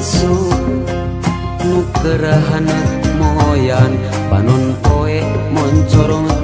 Insu nukerahana moyan panon poe moncorong